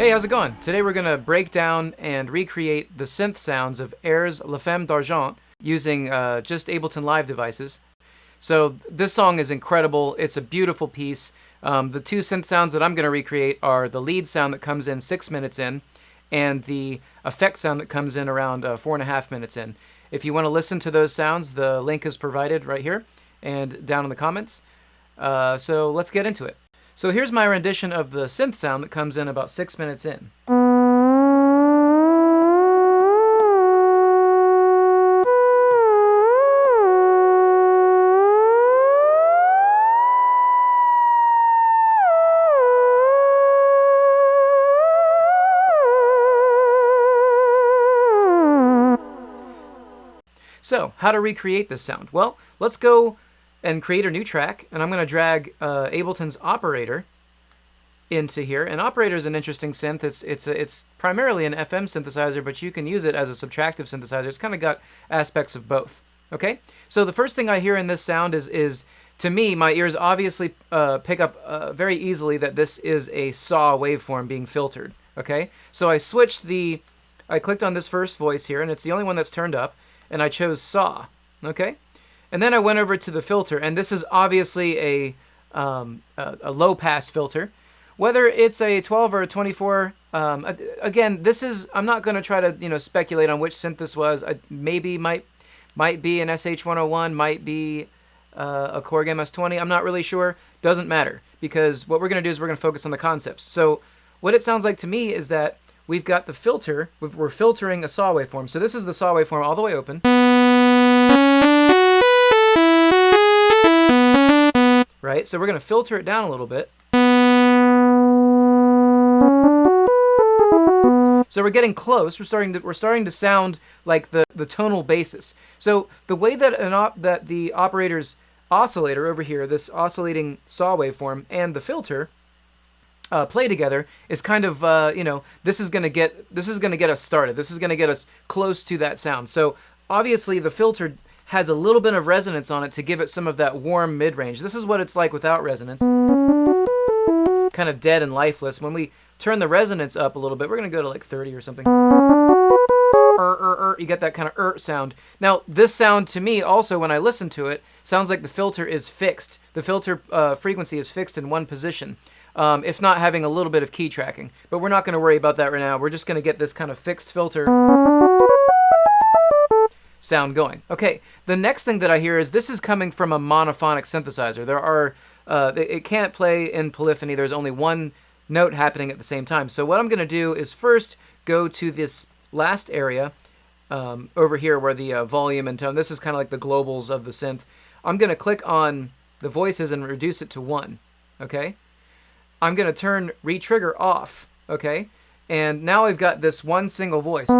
Hey, how's it going? Today we're going to break down and recreate the synth sounds of Air's La Femme d'Argent using uh, just Ableton Live devices. So this song is incredible. It's a beautiful piece. Um, the two synth sounds that I'm going to recreate are the lead sound that comes in six minutes in and the effect sound that comes in around uh, four and a half minutes in. If you want to listen to those sounds, the link is provided right here and down in the comments. Uh, so let's get into it. So here's my rendition of the synth sound that comes in about six minutes in. So, how to recreate this sound? Well, let's go and create a new track, and I'm going to drag uh, Ableton's operator into here. And operator is an interesting synth. It's it's a, it's primarily an FM synthesizer, but you can use it as a subtractive synthesizer. It's kind of got aspects of both. Okay, so the first thing I hear in this sound is is to me, my ears obviously uh, pick up uh, very easily that this is a saw waveform being filtered. Okay, so I switched the, I clicked on this first voice here, and it's the only one that's turned up, and I chose saw. Okay, and then I went over to the filter, and this is obviously a, um, a, a, low pass filter. Whether it's a 12 or a 24, um, again, this is, I'm not going to try to, you know, speculate on which synth this was. I, maybe might, might be an SH101, might be uh, a Korg MS-20. I'm not really sure. Doesn't matter, because what we're going to do is we're going to focus on the concepts. So what it sounds like to me is that we've got the filter, we're filtering a saw waveform. So this is the saw waveform all the way open. Right? So we're going to filter it down a little bit. So we're getting close. We're starting to we're starting to sound like the the tonal basis. So the way that an op, that the operator's oscillator over here, this oscillating saw waveform, and the filter uh, play together is kind of uh, you know this is gonna get this is gonna get us started. This is gonna get us close to that sound. So obviously the filter has a little bit of resonance on it to give it some of that warm mid-range. This is what it's like without resonance. Kind of dead and lifeless. When we turn the resonance up a little bit, we're going to go to like 30 or something. Er, er, er, you get that kind of er sound. Now, this sound to me also, when I listen to it, sounds like the filter is fixed. The filter uh, frequency is fixed in one position, um, if not having a little bit of key tracking. But we're not going to worry about that right now. We're just going to get this kind of fixed filter sound going. Okay, the next thing that I hear is this is coming from a monophonic synthesizer. There are, uh, it can't play in polyphony. There's only one note happening at the same time. So what I'm going to do is first go to this last area um, over here where the uh, volume and tone, this is kind of like the globals of the synth. I'm going to click on the voices and reduce it to one, okay? I'm going to turn retrigger off, okay? And now I've got this one single voice.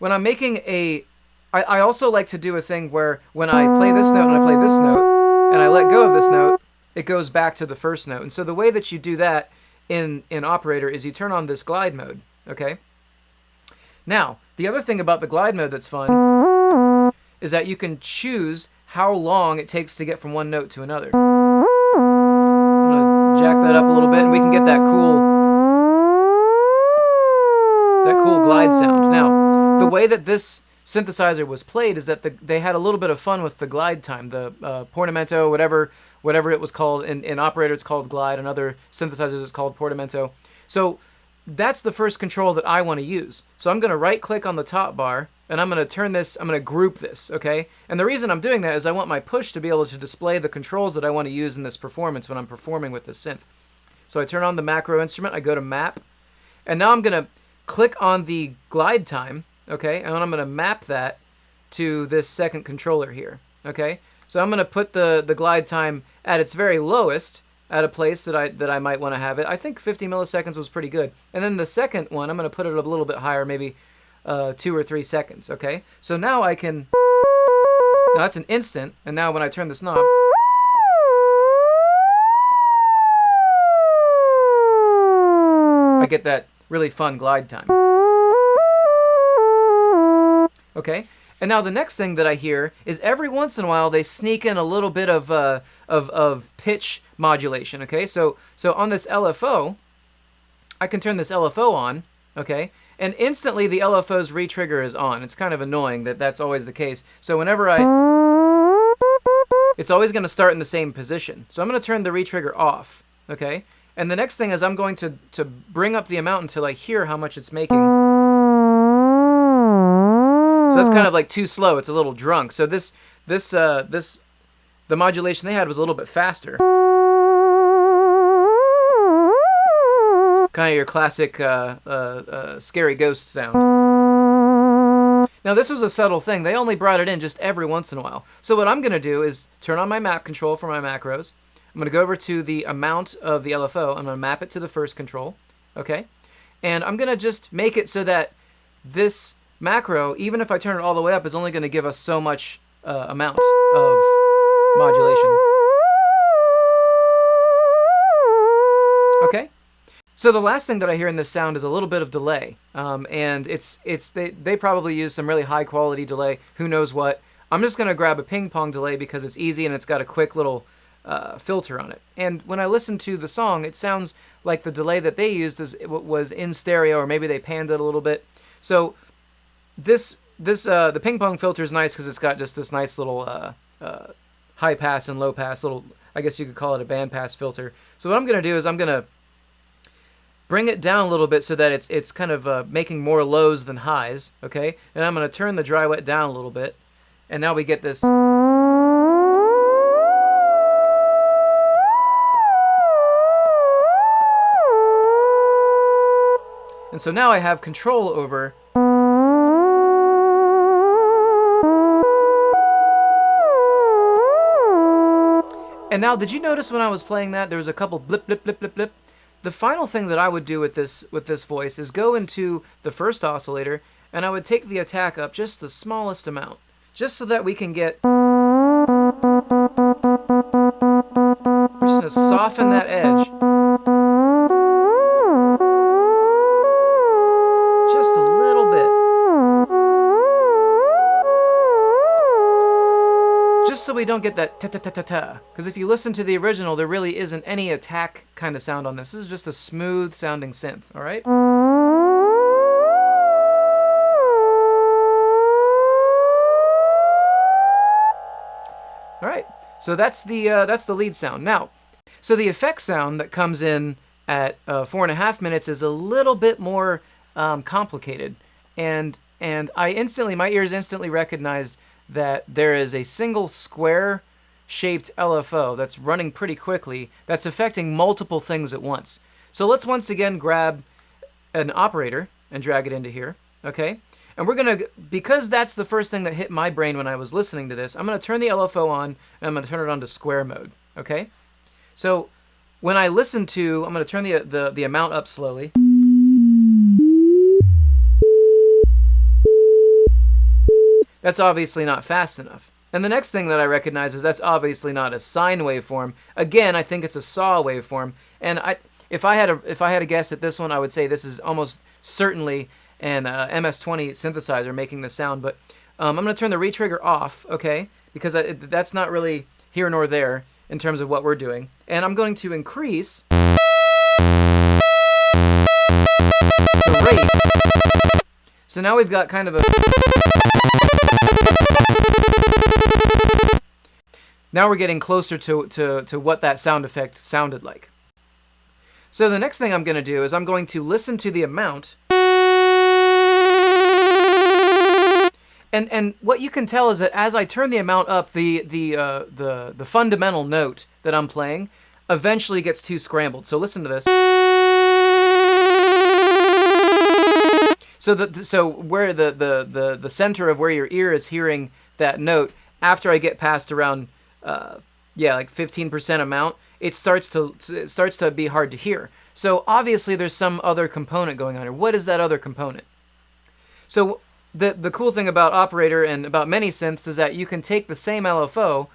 When I'm making a, I, I also like to do a thing where when I play this note and I play this note, and I let go of this note, it goes back to the first note. And so the way that you do that in, in Operator is you turn on this glide mode, okay? Now, the other thing about the glide mode that's fun is that you can choose how long it takes to get from one note to another. I'm to jack that up a little bit and we can get that cool, that cool glide sound. Now, the way that this synthesizer was played is that the, they had a little bit of fun with the glide time, the uh, portamento, whatever whatever it was called. In, in operator, it's called glide. and other synthesizers, it's called portamento. So that's the first control that I want to use. So I'm going to right click on the top bar and I'm going to turn this, I'm going to group this, okay? And the reason I'm doing that is I want my push to be able to display the controls that I want to use in this performance when I'm performing with this synth. So I turn on the macro instrument, I go to map, and now I'm going to click on the glide time, okay? And I'm going to map that to this second controller here, okay? So I'm going to put the, the glide time at its very lowest at a place that I, that I might want to have it. I think 50 milliseconds was pretty good. And then the second one, I'm going to put it a little bit higher, maybe uh, two or three seconds, okay? So now I can, now that's an instant, and now when I turn this knob, I get that really fun glide time. Okay, And now the next thing that I hear is every once in a while they sneak in a little bit of uh, of, of pitch modulation. Okay, so so on this LFO, I can turn this LFO on. Okay, and instantly the LFO's retrigger is on. It's kind of annoying that that's always the case. So whenever I, it's always going to start in the same position. So I'm going to turn the retrigger off. Okay, and the next thing is I'm going to to bring up the amount until I hear how much it's making. So that's kind of like too slow. It's a little drunk. So this this uh, this the modulation they had was a little bit faster. Kind of your classic uh, uh, uh, scary ghost sound. Now this was a subtle thing. They only brought it in just every once in a while. So what I'm going to do is turn on my map control for my macros. I'm going to go over to the amount of the LFO. I'm going to map it to the first control. Okay? And I'm going to just make it so that this macro, even if I turn it all the way up, is only going to give us so much uh, amount of modulation. Okay? So the last thing that I hear in this sound is a little bit of delay, um, and it's it's they they probably use some really high quality delay. Who knows what? I'm just gonna grab a ping pong delay because it's easy and it's got a quick little uh, filter on it. And when I listen to the song, it sounds like the delay that they used is was in stereo, or maybe they panned it a little bit. So this this uh, the ping pong filter is nice because it's got just this nice little uh, uh, high pass and low pass little. I guess you could call it a band pass filter. So what I'm gonna do is I'm gonna bring it down a little bit so that it's it's kind of uh, making more lows than highs. Okay, and I'm gonna turn the dry wet down a little bit, and now we get this. And so now I have control over And now, did you notice when I was playing that there was a couple blip, blip, blip, blip, blip? The final thing that I would do with this with this voice is go into the first oscillator and I would take the attack up just the smallest amount, just so that we can get. We're just gonna soften that edge. Just so we don't get that ta-ta-ta-ta-ta. Because if you listen to the original, there really isn't any attack kind of sound on this. This is just a smooth sounding synth, all right? All right, so that's the uh, that's the lead sound. Now, so the effect sound that comes in at uh, four and a half minutes is a little bit more um, complicated, and and I instantly my ears instantly recognized that there is a single square shaped LFO that's running pretty quickly that's affecting multiple things at once. So let's once again grab an operator and drag it into here, okay? And we're gonna, because that's the first thing that hit my brain when I was listening to this, I'm gonna turn the LFO on and I'm gonna turn it on to square mode, okay? So when I listen to, I'm gonna turn the, the, the amount up slowly. That's obviously not fast enough. And the next thing that I recognize is that's obviously not a sine waveform. Again, I think it's a saw waveform. And I, if I had a if I had a guess at this one, I would say this is almost certainly an uh, MS-20 synthesizer making the sound. But um, I'm going to turn the retrigger off, okay? Because I, that's not really here nor there in terms of what we're doing. And I'm going to increase the rate. So now we've got kind of a now we're getting closer to, to, to what that sound effect sounded like. So the next thing I'm going to do is I'm going to listen to the amount. And, and what you can tell is that as I turn the amount up, the, the, uh, the, the fundamental note that I'm playing eventually gets too scrambled. So listen to this. So the so where the, the the the center of where your ear is hearing that note after I get past around uh, yeah like 15% amount, it starts to it starts to be hard to hear. So obviously there's some other component going on here. What is that other component? So the the cool thing about operator and about many synths is that you can take the same LFO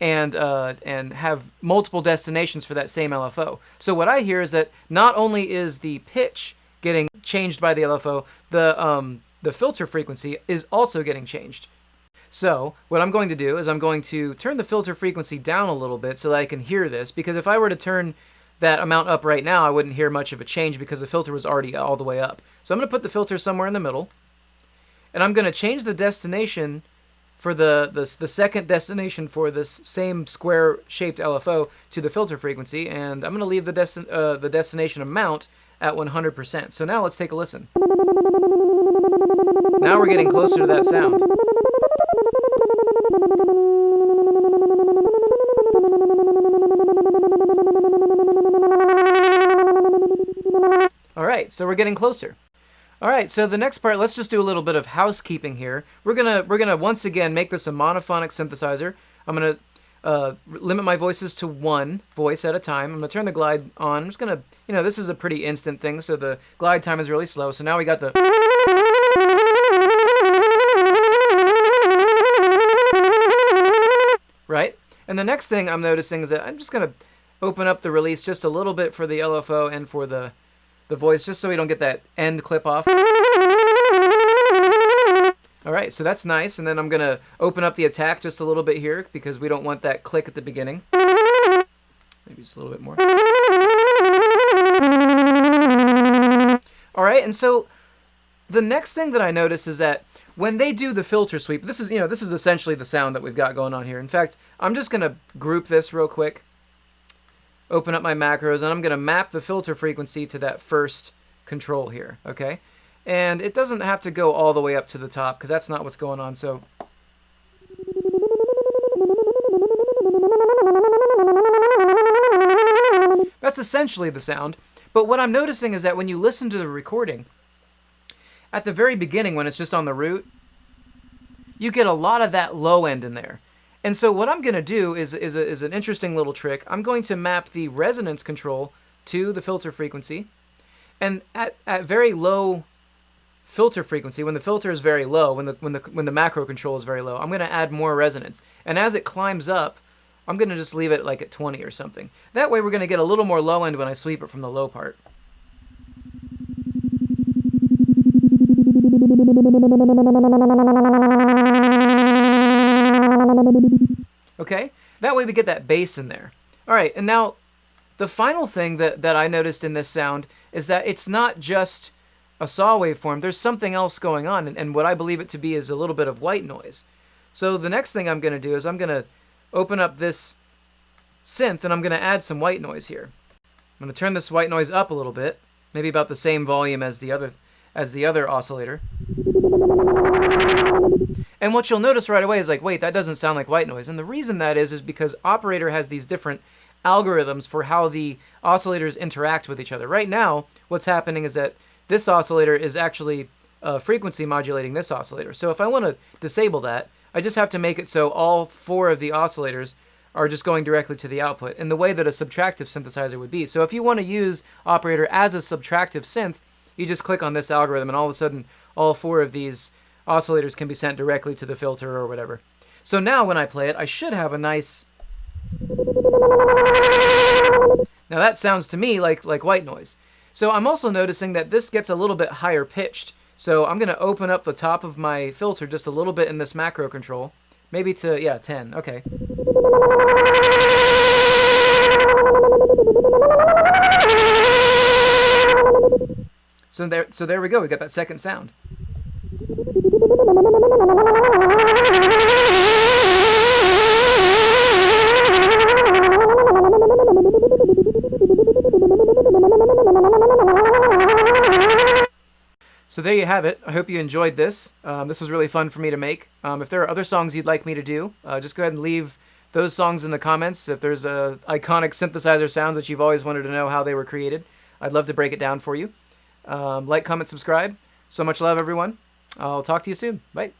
and uh, and have multiple destinations for that same LFO. So what I hear is that not only is the pitch getting changed by the LFO, the um, the filter frequency is also getting changed. So what I'm going to do is I'm going to turn the filter frequency down a little bit so that I can hear this, because if I were to turn that amount up right now, I wouldn't hear much of a change because the filter was already all the way up. So I'm going to put the filter somewhere in the middle, and I'm going to change the destination for the, the, the second destination for this same square-shaped LFO to the filter frequency, and I'm going to leave the, desti uh, the destination amount at 100%. So now let's take a listen. Now we're getting closer to that sound. Right, so we're getting closer. All right, so the next part, let's just do a little bit of housekeeping here. We're gonna we're gonna once again make this a monophonic synthesizer. I'm gonna uh, limit my voices to one voice at a time. I'm gonna turn the glide on. I'm just gonna, you know, this is a pretty instant thing, so the glide time is really slow. So now we got the. Right? And the next thing I'm noticing is that I'm just gonna open up the release just a little bit for the LFO and for the the voice just so we don't get that end clip off. All right, so that's nice. And then I'm gonna open up the attack just a little bit here because we don't want that click at the beginning. Maybe just a little bit more. All right, and so the next thing that I notice is that when they do the filter sweep, this is, you know, this is essentially the sound that we've got going on here. In fact, I'm just gonna group this real quick open up my macros, and I'm going to map the filter frequency to that first control here, okay? And it doesn't have to go all the way up to the top, because that's not what's going on, so... That's essentially the sound. But what I'm noticing is that when you listen to the recording, at the very beginning when it's just on the root, you get a lot of that low end in there. And so what I'm going to do is, is, a, is an interesting little trick. I'm going to map the resonance control to the filter frequency. And at, at very low filter frequency, when the filter is very low, when the, when, the, when the macro control is very low, I'm going to add more resonance. And as it climbs up, I'm going to just leave it like at 20 or something. That way we're going to get a little more low end when I sweep it from the low part. Okay? That way we get that bass in there. All right, and now the final thing that, that I noticed in this sound is that it's not just a saw waveform. There's something else going on, and, and what I believe it to be is a little bit of white noise. So the next thing I'm going to do is I'm going to open up this synth, and I'm going to add some white noise here. I'm going to turn this white noise up a little bit, maybe about the same volume as the other as the other oscillator. And what you'll notice right away is like, wait, that doesn't sound like white noise. And the reason that is, is because operator has these different algorithms for how the oscillators interact with each other. Right now, what's happening is that this oscillator is actually uh, frequency modulating this oscillator. So if I want to disable that, I just have to make it so all four of the oscillators are just going directly to the output in the way that a subtractive synthesizer would be. So if you want to use operator as a subtractive synth, you just click on this algorithm and all of a sudden all four of these oscillators can be sent directly to the filter or whatever. So now when I play it, I should have a nice... Now that sounds to me like, like white noise. So I'm also noticing that this gets a little bit higher pitched. So I'm going to open up the top of my filter just a little bit in this macro control. Maybe to, yeah, 10. Okay. So there, so there we go. We got that second sound. So there you have it. I hope you enjoyed this. Um, this was really fun for me to make. Um, if there are other songs you'd like me to do, uh, just go ahead and leave those songs in the comments. If there's uh, iconic synthesizer sounds that you've always wanted to know how they were created, I'd love to break it down for you. Um, like, comment, subscribe. So much love, everyone. I'll talk to you soon. Bye.